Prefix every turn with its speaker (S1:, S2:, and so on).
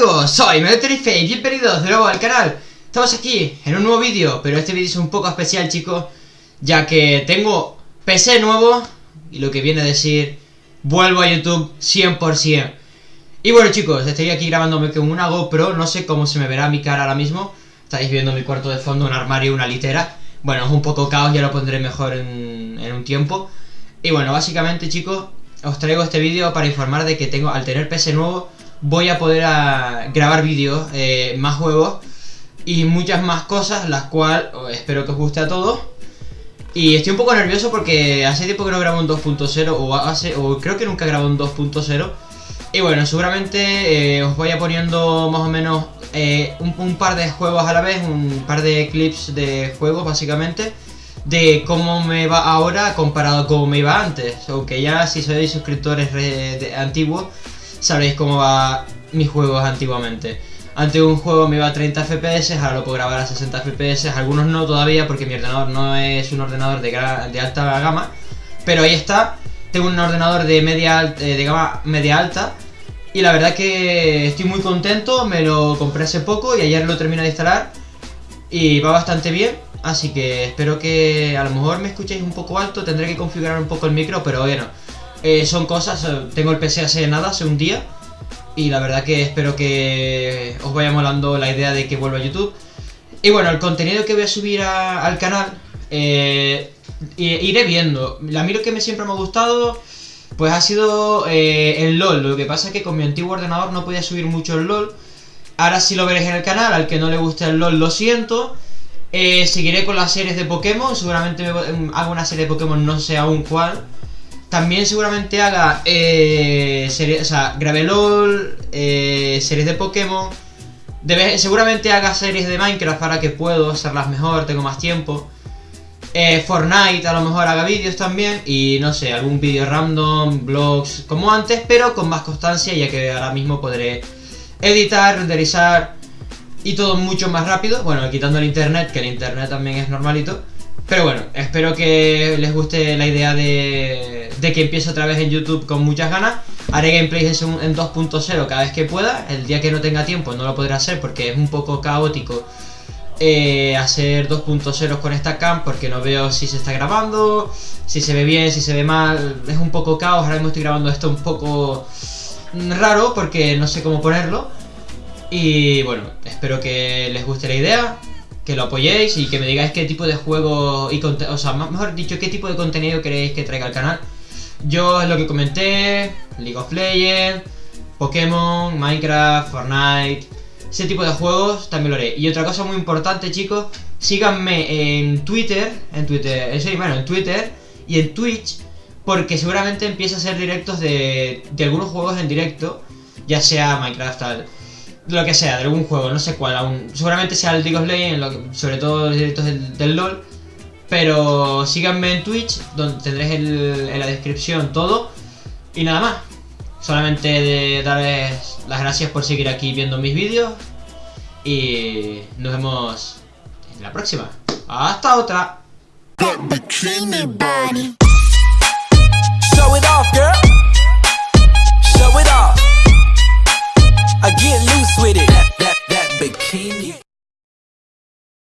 S1: amigos? Soy Meloterife y bienvenidos de nuevo al canal. Estamos aquí en un nuevo vídeo, pero este vídeo es un poco especial chicos Ya que tengo PC nuevo y lo que viene a decir Vuelvo a YouTube 100% Y bueno chicos, estoy aquí grabándome con una GoPro No sé cómo se me verá mi cara ahora mismo. Estáis viendo mi cuarto de fondo, un armario una litera. Bueno, es un poco caos, ya lo pondré mejor en un tiempo. Y bueno, básicamente chicos, os traigo este vídeo para informar de que tengo, al tener PC nuevo voy a poder grabar vídeos, eh, más juegos y muchas más cosas, las cuales espero que os guste a todos. Y estoy un poco nervioso porque hace tiempo que no grabo un 2.0 o, hace, o creo que nunca grabo un 2.0. Y bueno, seguramente eh, os voy a poniendo más o menos eh, un, par de juegos a la vez, un par de clips de juegos básicamente, de cómo me va ahora comparado a cómo me iba antes. Aunque ya si sois suscriptores antiguos, sabréis cómo va mis juegos antiguamente. Antes un juego me iba a 30 FPS, ahora lo puedo grabar a 60 FPS, algunos no todavía porque mi ordenador no es un ordenador de, alta gama, pero ahí está, tengo un ordenador de media eh, de gama media alta y la verdad que estoy muy contento, me lo compré hace poco y ayer lo terminé de instalar y va bastante bien, así que espero que a lo mejor me escuchéis un poco alto, tendré que configurar un poco el micro, pero bueno, eh, son cosas, eh, tengo el PC hace nada, hace un día Y la verdad que espero que os vaya molando la idea de que vuelva a YouTube. Y bueno, el contenido que voy a subir al canal eh, Iré viendo. A mí lo que me siempre me ha gustado Pues ha sido el LOL. Lo que pasa es que con mi antiguo ordenador no podía subir mucho el LOL. Ahora sí lo veréis en el canal Al que no le guste el LOL lo siento. Seguiré con las series de Pokémon. Seguramente hago una serie de Pokémon, no sé aún cuál también seguramente haga eh, series, o sea, grave LOL, eh, series de Pokémon. seguramente haga series de Minecraft para que puedo hacerlas mejor, tengo más tiempo. Eh, Fortnite a lo mejor haga vídeos también y no sé, algún vídeo random, vlogs como antes, pero con más constancia ya que ahora mismo podré editar, renderizar y todo mucho más rápido. Bueno, quitando el internet, que el internet también es normalito. Pero bueno, espero que les guste la idea de, que empiece otra vez en YouTube con muchas ganas. Haré gameplays en 2.0 cada vez que pueda. El día que no tenga tiempo no lo podré hacer porque es un poco caótico eh, hacer 2.0 con esta cam porque no veo si se está grabando, si se ve bien, si se ve mal. Es un poco caos. Ahora mismo estoy grabando esto un poco raro porque no sé cómo ponerlo. Y bueno, espero que les guste la idea que lo apoyéis y que me digáis qué tipo de juego y o sea, mejor dicho, qué tipo de contenido queréis que traiga al canal. Yo lo que comenté, League of Legends, Pokémon, Minecraft, Fortnite, ese tipo de juegos también lo haré. Y otra cosa muy importante, chicos, síganme en Twitter, en Twitter, eh, bueno, en Twitter y en Twitch, porque seguramente empiece a hacer directos de, de algunos juegos en directo, ya sea Minecraft, tal lo que sea, de algún juego, no sé cuál aún. Seguramente sea el League of Legends, sobre todo los directos del, LOL. Pero síganme en Twitch, donde tendréis en la descripción todo. Y nada más. Solamente de darles las gracias por seguir aquí viendo mis vídeos. Y nos vemos en la próxima. Hasta otra.